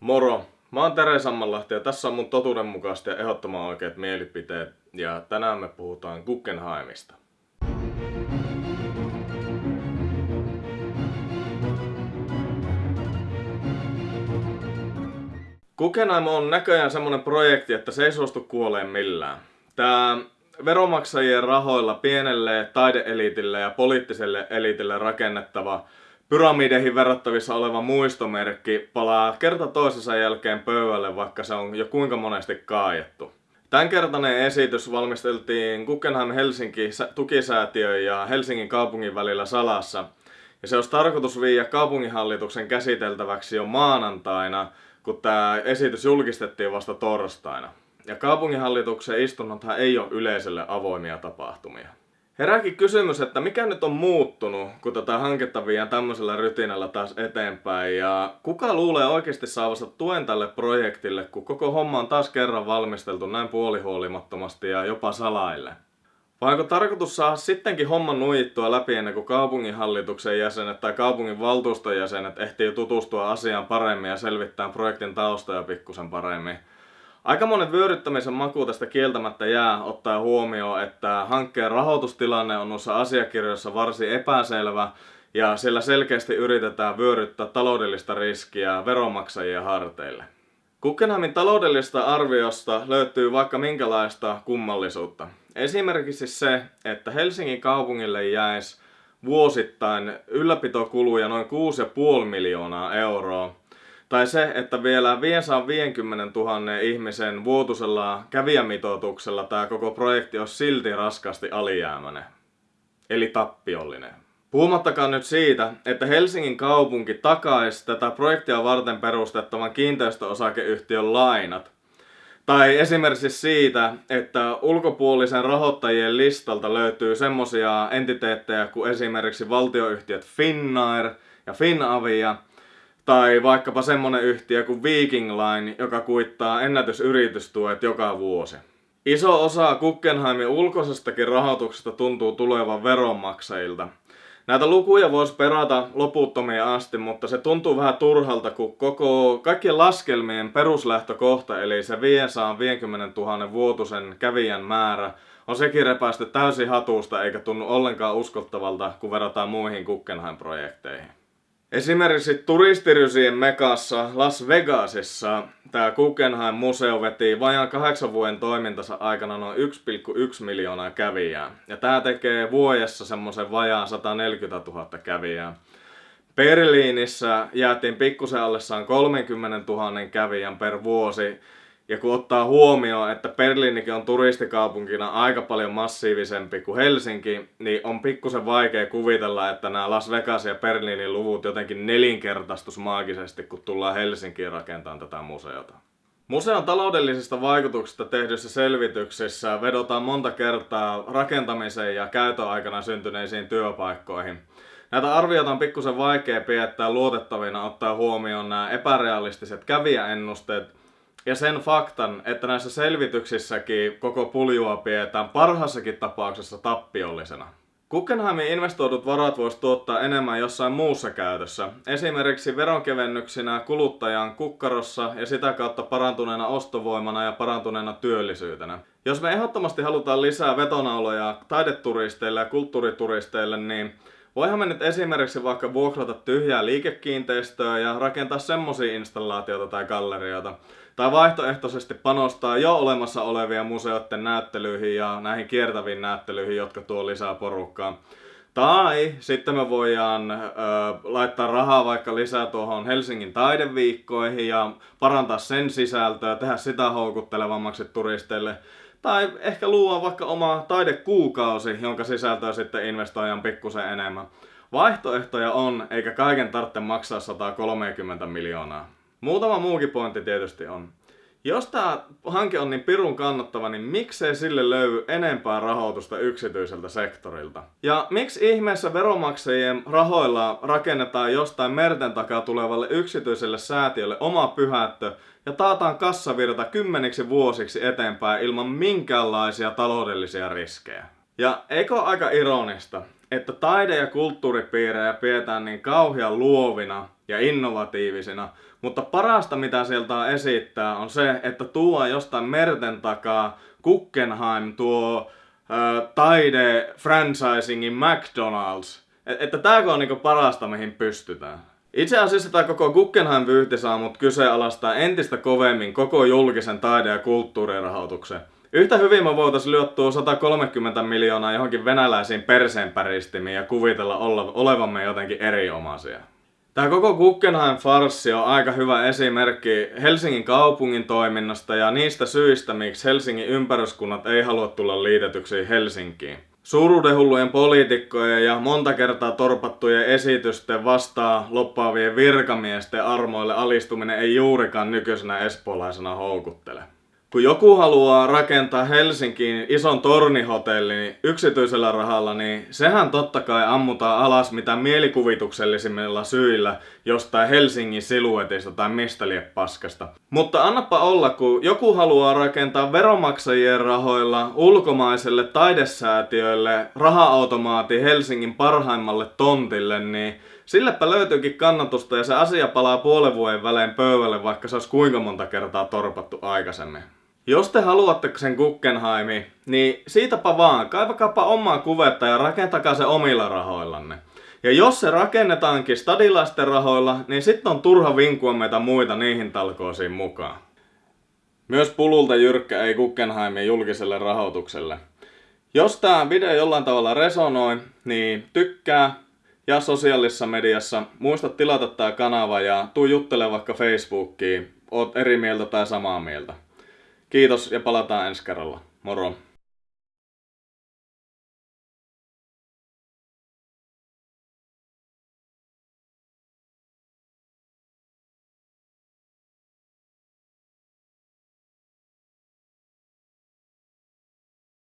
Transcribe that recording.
Moro! Mä oon Tere Sammanlahti ja tässä on mun totuudenmukaiset ja ehdottoman oikeat mielipiteet. Ja tänään me puhutaan Guggenheimista. Guggenheim on näköjään semmonen projekti, että se ei suostu kuoleen millään. Tää veromaksajien rahoilla pienelle taideelitille ja poliittiselle elitille rakennettava pyramideihin verrattavissa oleva muistomerkki palaa kerta toisensa jälkeen pöydälle, vaikka se on jo kuinka monesti kaajettu. Tämänkertainen esitys valmisteltiin Guggenheim Helsinki tukisäätiö ja Helsingin kaupungin välillä salassa. Ja se olisi tarkoitus viiä kaupunginhallituksen käsiteltäväksi jo maanantaina, kun tämä esitys julkistettiin vasta torstaina. Ja kaupunginhallituksen istunnothan ei ole yleisölle avoimia tapahtumia. Herääkin kysymys, että mikä nyt on muuttunut, kun tätä hanketta viedään tämmöisellä rytinällä taas eteenpäin ja kuka luulee oikeasti saavansa tuen tälle projektille, kun koko homma on taas kerran valmisteltu näin puolihuolimattomasti ja jopa salaille? Vai onko tarkoitus saada sittenkin homman nuijittua läpi ennen kuin kaupunginhallituksen jäsenet tai kaupungin valtuuston jäsenet ehtii tutustua asiaan paremmin ja selvittää projektin taustoja pikkusen paremmin? Aika monen vyöryttämisen maku tästä kieltämättä jää ottaa huomioon, että hankkeen rahoitustilanne on noissa asiakirjoissa varsin epäselvä ja sillä selkeästi yritetään vyöryttää taloudellista riskiä veronmaksajien harteille. Guggenheimin taloudellista arviosta löytyy vaikka minkälaista kummallisuutta. Esimerkiksi se, että Helsingin kaupungille jäisi vuosittain ylläpitokuluja noin 6,5 miljoonaa euroa, tai se, että vielä 550 000 ihmisen vuotuisella kävijämitoituksella tämä koko projekti on silti raskasti alijäämäinen. Eli tappiollinen. Puhumattakaan nyt siitä, että Helsingin kaupunki takaisi tätä projektia varten perustettavan kiinteistöosakeyhtiön lainat. Tai esimerkiksi siitä, että ulkopuolisen rahoittajien listalta löytyy semmosia entiteettejä kuin esimerkiksi valtioyhtiöt Finnair ja Finavia, tai vaikkapa semmonen yhtiö kuin Viking Line, joka kuittaa ennätysyritystuet joka vuosi. Iso osa Guggenheimin ulkoisestakin rahoituksesta tuntuu tulevan veronmaksajilta. Näitä lukuja voisi perata loputtomia asti, mutta se tuntuu vähän turhalta, kun koko kaikkien laskelmien peruslähtökohta, eli se 550 000 vuotuisen kävijän määrä, on sekin repäisty täysin hatusta eikä tunnu ollenkaan uskottavalta, kun verrataan muihin Guggenheim-projekteihin. Esimerkiksi turistirysien mekassa Las Vegasissa tämä Guggenheim-museo veti vajaan kahdeksan vuoden toimintansa aikana noin 1,1 miljoonaa kävijää. Ja tämä tekee vuodessa semmoisen vajaan 140 000 kävijää. Berliinissä jäätiin pikkusen allessaan 30 000 kävijän per vuosi ja kun ottaa huomioon, että Berliinikin on turistikaupunkina aika paljon massiivisempi kuin Helsinki, niin on pikkusen vaikea kuvitella, että nämä Las Vegas ja Berliinin luvut jotenkin nelinkertaistus maagisesti, kun tullaan Helsinkiin rakentamaan tätä museota. Museon taloudellisista vaikutuksista tehdyissä selvityksissä vedotaan monta kertaa rakentamiseen ja käytön aikana syntyneisiin työpaikkoihin. Näitä arvioita on pikkusen vaikea piettää luotettavina ottaa huomioon nämä epärealistiset kävijäennusteet, ja sen faktan, että näissä selvityksissäkin koko puljua pidetään parhaassakin tapauksessa tappiollisena. Guggenheimin investoidut varat voisi tuottaa enemmän jossain muussa käytössä, esimerkiksi veronkevennyksinä kuluttajan kukkarossa ja sitä kautta parantuneena ostovoimana ja parantuneena työllisyytenä. Jos me ehdottomasti halutaan lisää vetonauloja taideturisteille ja kulttuurituristeille, niin Voihan me nyt esimerkiksi vaikka vuokrata tyhjää liikekiinteistöä ja rakentaa semmosia installaatioita tai gallerioita. Tai vaihtoehtoisesti panostaa jo olemassa olevia museoiden näyttelyihin ja näihin kiertäviin näyttelyihin, jotka tuo lisää porukkaa. Tai sitten me voidaan ö, laittaa rahaa vaikka lisää tuohon Helsingin taideviikkoihin ja parantaa sen sisältöä, tehdä sitä houkuttelevammaksi turisteille. Tai ehkä luoda vaikka oma taidekuukausi, jonka sisältöä sitten investoijan pikkusen enemmän. Vaihtoehtoja on, eikä kaiken tarvitse maksaa 130 miljoonaa. Muutama muukin pointti tietysti on. Jos tämä hanke on niin pirun kannattava, niin miksei sille löydy enempää rahoitusta yksityiseltä sektorilta? Ja miksi ihmeessä veromaksajien rahoilla rakennetaan jostain merten takaa tulevalle yksityiselle säätiölle oma pyhättö ja taataan kassavirta kymmeniksi vuosiksi eteenpäin ilman minkäänlaisia taloudellisia riskejä? Ja eikö aika ironista, että taide- ja kulttuuripiirejä pidetään niin kauhean luovina ja innovatiivisina, mutta parasta mitä sieltä esittää on se, että tuo jostain merten takaa Guggenheim tuo äh, taide franchisingin McDonald's. Et, että tääkö on niinku parasta mihin pystytään. Itse asiassa tämä koko Guggenheim-vyyhti saa mut kyseenalaistaa entistä kovemmin koko julkisen taide- ja kulttuurirahoituksen. Yhtä hyvin me voitaisiin lyöttua 130 miljoonaa johonkin venäläisiin perseenpäristimiin ja kuvitella olevamme jotenkin eriomaisia. Tämä koko Guggenheim-farssi on aika hyvä esimerkki Helsingin kaupungin toiminnasta ja niistä syistä, miksi Helsingin ympäryskunnat ei halua tulla liitetyksi Helsinkiin. Suuruudenhullujen poliitikkojen ja monta kertaa torpattujen esitysten vastaa loppaavien virkamiesten armoille alistuminen ei juurikaan nykyisenä espoolaisena houkuttele. Kun joku haluaa rakentaa Helsinkiin ison tornihotellin yksityisellä rahalla, niin sehän totta kai ammutaan alas mitä mielikuvituksellisimmilla syillä jostain Helsingin siluetista tai mistä lie paskasta. Mutta annapa olla, kun joku haluaa rakentaa veromaksajien rahoilla ulkomaiselle taidesäätiöille raha-automaati Helsingin parhaimmalle tontille, niin silläpä löytyykin kannatusta ja se asia palaa puolen vuoden välein pöydälle, vaikka se olisi kuinka monta kertaa torpattu aikaisemmin. Jos te haluatte sen Guggenheimi, niin siitäpä vaan, kaivakaapa omaa kuvetta ja rakentakaa se omilla rahoillanne. Ja jos se rakennetaankin stadilaisten rahoilla, niin sitten on turha vinkua meitä muita niihin talkoisiin mukaan. Myös pululta jyrkkä ei Guggenheimin julkiselle rahoitukselle. Jos tämä video jollain tavalla resonoi, niin tykkää ja sosiaalisessa mediassa muista tilata tämä kanava ja tuu juttele vaikka Facebookiin, oot eri mieltä tai samaa mieltä. Kiitos ja palataan ensi kerralla. Moro!